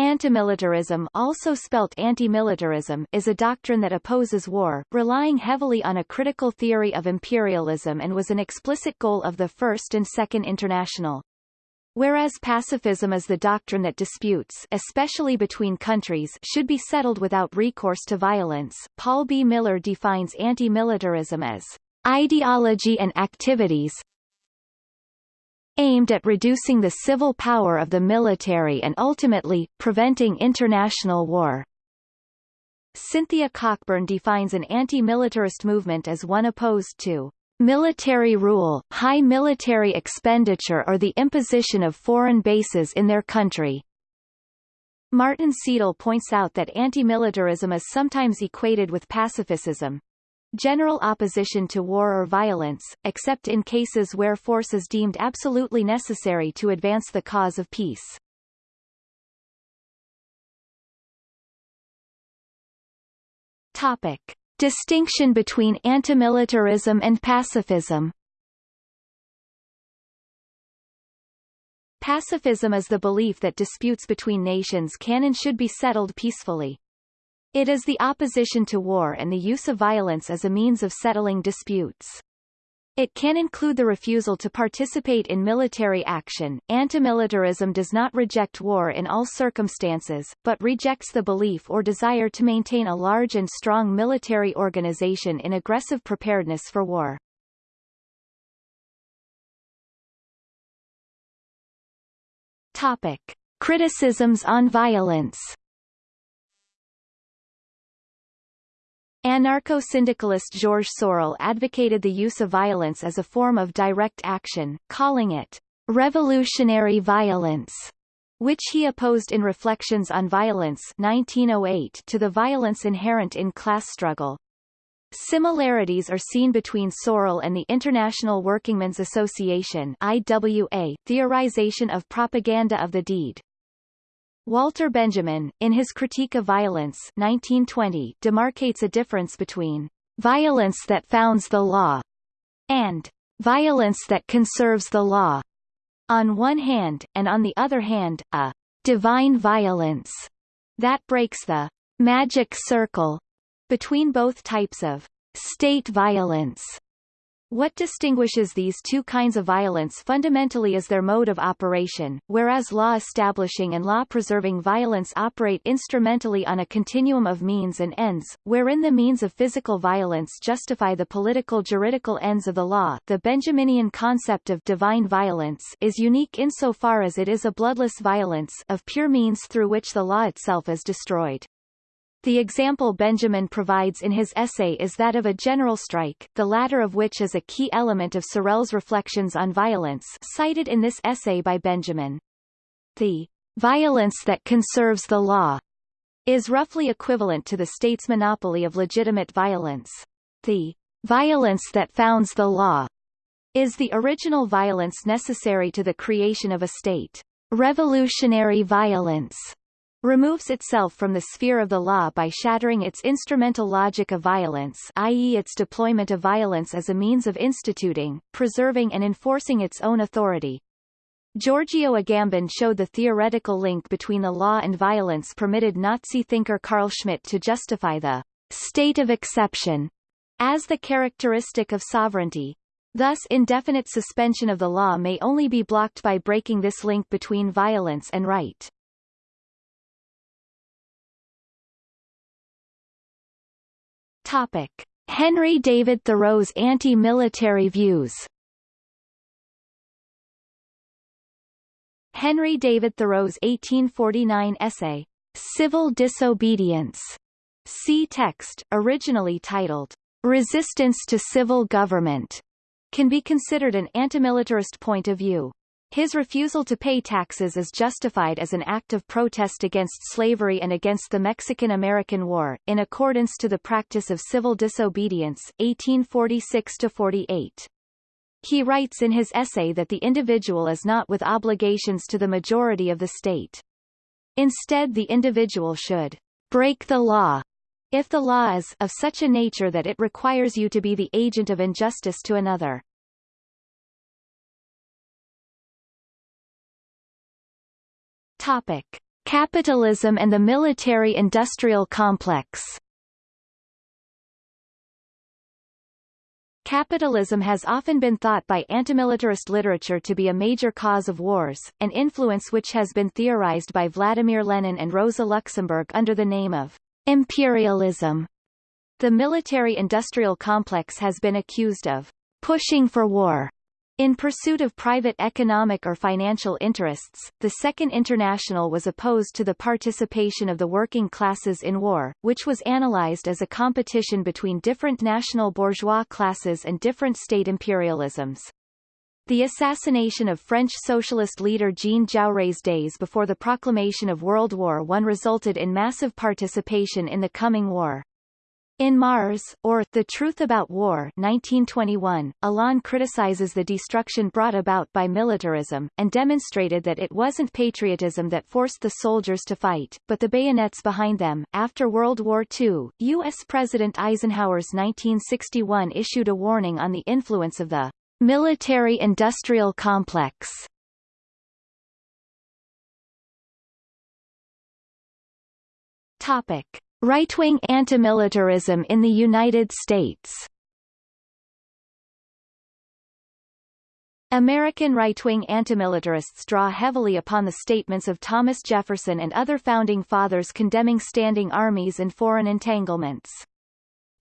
Antimilitarism also spelt anti-militarism is a doctrine that opposes war, relying heavily on a critical theory of imperialism and was an explicit goal of the First and Second International. Whereas pacifism is the doctrine that disputes especially between countries should be settled without recourse to violence, Paul B. Miller defines anti-militarism as ideology and activities aimed at reducing the civil power of the military and ultimately, preventing international war. Cynthia Cockburn defines an anti-militarist movement as one opposed to military rule, high military expenditure or the imposition of foreign bases in their country. Martin Ceadel points out that anti-militarism is sometimes equated with pacifism, general opposition to war or violence, except in cases where force is deemed absolutely necessary to advance the cause of peace. Topic. Distinction between antimilitarism and pacifism Pacifism is the belief that disputes between nations can and should be settled peacefully. It is the opposition to war and the use of violence as a means of settling disputes. It can include the refusal to participate in military action. Antimilitarism does not reject war in all circumstances, but rejects the belief or desire to maintain a large and strong military organization in aggressive preparedness for war. Topic. Criticisms on violence Anarcho-syndicalist Georges Sorel advocated the use of violence as a form of direct action, calling it revolutionary violence, which he opposed in Reflections on Violence 1908 to the violence inherent in class struggle. Similarities are seen between Sorel and the International Workingmen's Association IWA, theorization of propaganda of the deed. Walter Benjamin, in his Critique of Violence 1920, demarcates a difference between violence that founds the law and violence that conserves the law. On one hand, and on the other hand, a divine violence that breaks the magic circle between both types of state violence what distinguishes these two kinds of violence fundamentally is their mode of operation, whereas law-establishing and law-preserving violence operate instrumentally on a continuum of means and ends, wherein the means of physical violence justify the political juridical ends of the law. The Benjaminian concept of divine violence is unique insofar as it is a bloodless violence of pure means through which the law itself is destroyed. The example Benjamin provides in his essay is that of a general strike, the latter of which is a key element of Sorel's reflections on violence cited in this essay by Benjamin. The violence that conserves the law is roughly equivalent to the state's monopoly of legitimate violence. The violence that founds the law is the original violence necessary to the creation of a state. Revolutionary violence removes itself from the sphere of the law by shattering its instrumental logic of violence i.e. its deployment of violence as a means of instituting, preserving and enforcing its own authority. Giorgio Agamben showed the theoretical link between the law and violence permitted Nazi thinker Carl Schmitt to justify the state of exception as the characteristic of sovereignty. Thus indefinite suspension of the law may only be blocked by breaking this link between violence and right. Topic. Henry David Thoreau's anti-military views Henry David Thoreau's 1849 essay, Civil Disobedience, see text, originally titled, Resistance to Civil Government, can be considered an antimilitarist point of view. His refusal to pay taxes is justified as an act of protest against slavery and against the Mexican-American War, in accordance to the practice of civil disobedience, 1846-48. He writes in his essay that the individual is not with obligations to the majority of the state. Instead the individual should break the law if the law is of such a nature that it requires you to be the agent of injustice to another. Topic. Capitalism and the military-industrial complex Capitalism has often been thought by antimilitarist literature to be a major cause of wars, an influence which has been theorized by Vladimir Lenin and Rosa Luxemburg under the name of imperialism. The military-industrial complex has been accused of pushing for war in pursuit of private economic or financial interests, the Second International was opposed to the participation of the working classes in war, which was analyzed as a competition between different national bourgeois classes and different state imperialisms. The assassination of French socialist leader Jean Jaurès days before the proclamation of World War I resulted in massive participation in the coming war. In Mars, or The Truth About War 1921, Alain criticizes the destruction brought about by militarism, and demonstrated that it wasn't patriotism that forced the soldiers to fight, but the bayonets behind them. After World War II, U.S. President Eisenhower's 1961 issued a warning on the influence of the military-industrial complex. Topic. Right-wing antimilitarism in the United States American right-wing antimilitarists draw heavily upon the statements of Thomas Jefferson and other founding fathers condemning standing armies and foreign entanglements.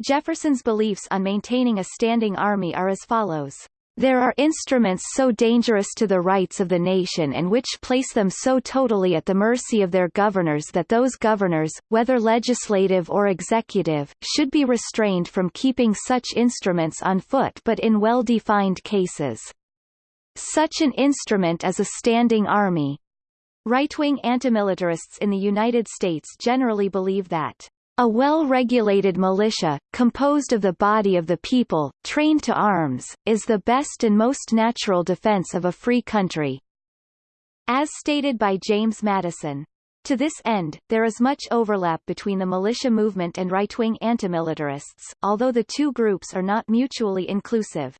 Jefferson's beliefs on maintaining a standing army are as follows. There are instruments so dangerous to the rights of the nation and which place them so totally at the mercy of their governors that those governors, whether legislative or executive, should be restrained from keeping such instruments on foot but in well-defined cases. Such an instrument is a standing army. Right-wing antimilitarists in the United States generally believe that a well-regulated militia, composed of the body of the people, trained to arms, is the best and most natural defense of a free country. As stated by James Madison. To this end, there is much overlap between the militia movement and right-wing antimilitarists, although the two groups are not mutually inclusive.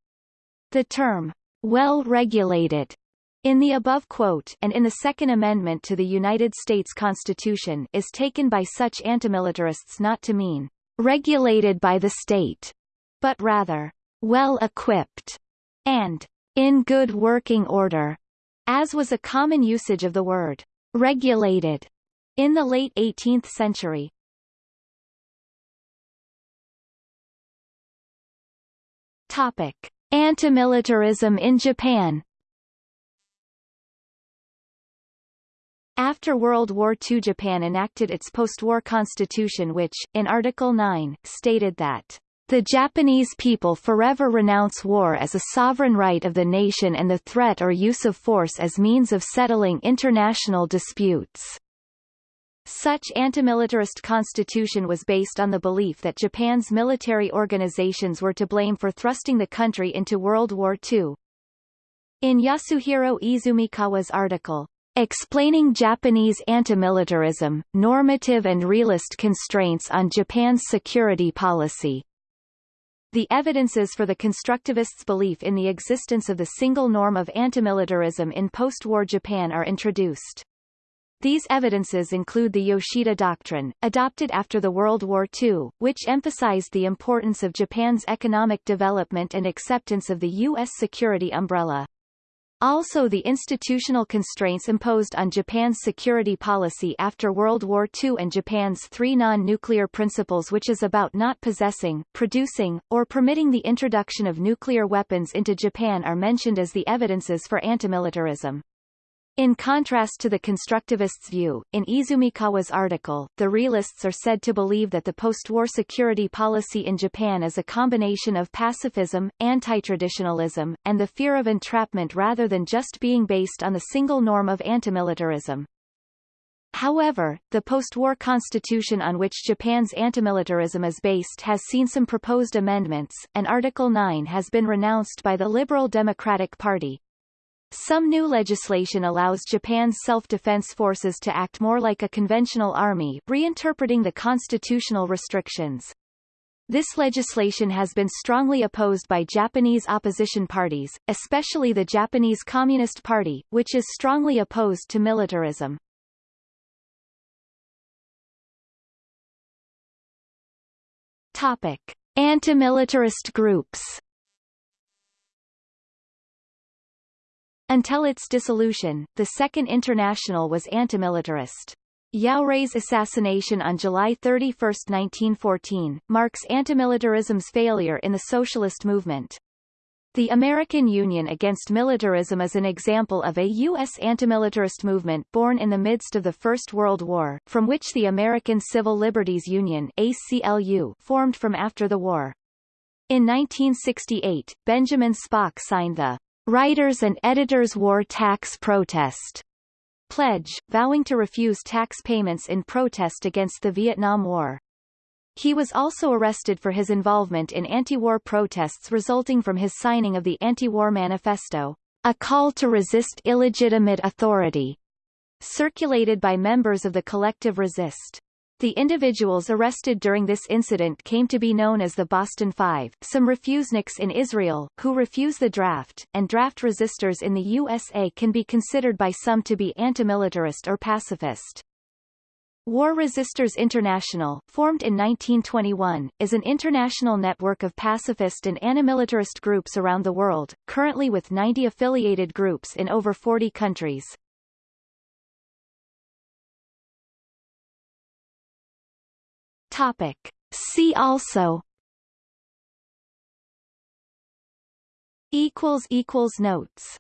The term, well-regulated, in the above quote and in the Second Amendment to the United States Constitution is taken by such antimilitarists not to mean regulated by the state, but rather well-equipped and in good working order, as was a common usage of the word regulated in the late 18th century. Topic: Antimilitarism in Japan After World War II Japan enacted its post-war constitution which, in Article 9, stated that the Japanese people forever renounce war as a sovereign right of the nation and the threat or use of force as means of settling international disputes. Such antimilitarist constitution was based on the belief that Japan's military organizations were to blame for thrusting the country into World War II. In Yasuhiro Izumikawa's article, Explaining Japanese antimilitarism, normative and realist constraints on Japan's security policy. The evidences for the constructivists' belief in the existence of the single norm of antimilitarism in post-war Japan are introduced. These evidences include the Yoshida Doctrine, adopted after the World War II, which emphasized the importance of Japan's economic development and acceptance of the U.S. security umbrella. Also the institutional constraints imposed on Japan's security policy after World War II and Japan's three non-nuclear principles which is about not possessing, producing, or permitting the introduction of nuclear weapons into Japan are mentioned as the evidences for antimilitarism. In contrast to the constructivists' view, in Izumikawa's article, the realists are said to believe that the post-war security policy in Japan is a combination of pacifism, anti-traditionalism, and the fear of entrapment rather than just being based on the single norm of antimilitarism. However, the post-war constitution on which Japan's antimilitarism is based has seen some proposed amendments, and Article 9 has been renounced by the Liberal Democratic Party. Some new legislation allows Japan's self-defense forces to act more like a conventional army reinterpreting the constitutional restrictions. This legislation has been strongly opposed by Japanese opposition parties, especially the Japanese Communist Party, which is strongly opposed to militarism. Topic. Anti-militarist groups Until its dissolution, the Second International was antimilitarist. Jaurès assassination on July 31, 1914, marks antimilitarism's failure in the socialist movement. The American Union Against Militarism is an example of a U.S. antimilitarist movement born in the midst of the First World War, from which the American Civil Liberties Union ACLU formed from after the war. In 1968, Benjamin Spock signed the Writers and Editors War Tax Protest pledge, vowing to refuse tax payments in protest against the Vietnam War. He was also arrested for his involvement in anti-war protests resulting from his signing of the Anti-War Manifesto, a call to resist illegitimate authority, circulated by members of the Collective Resist. The individuals arrested during this incident came to be known as the Boston Five, some refuseniks in Israel, who refuse the draft, and draft resistors in the USA can be considered by some to be antimilitarist or pacifist. War Resisters International, formed in 1921, is an international network of pacifist and antimilitarist groups around the world, currently with 90 affiliated groups in over 40 countries. Topic. See also equals equals notes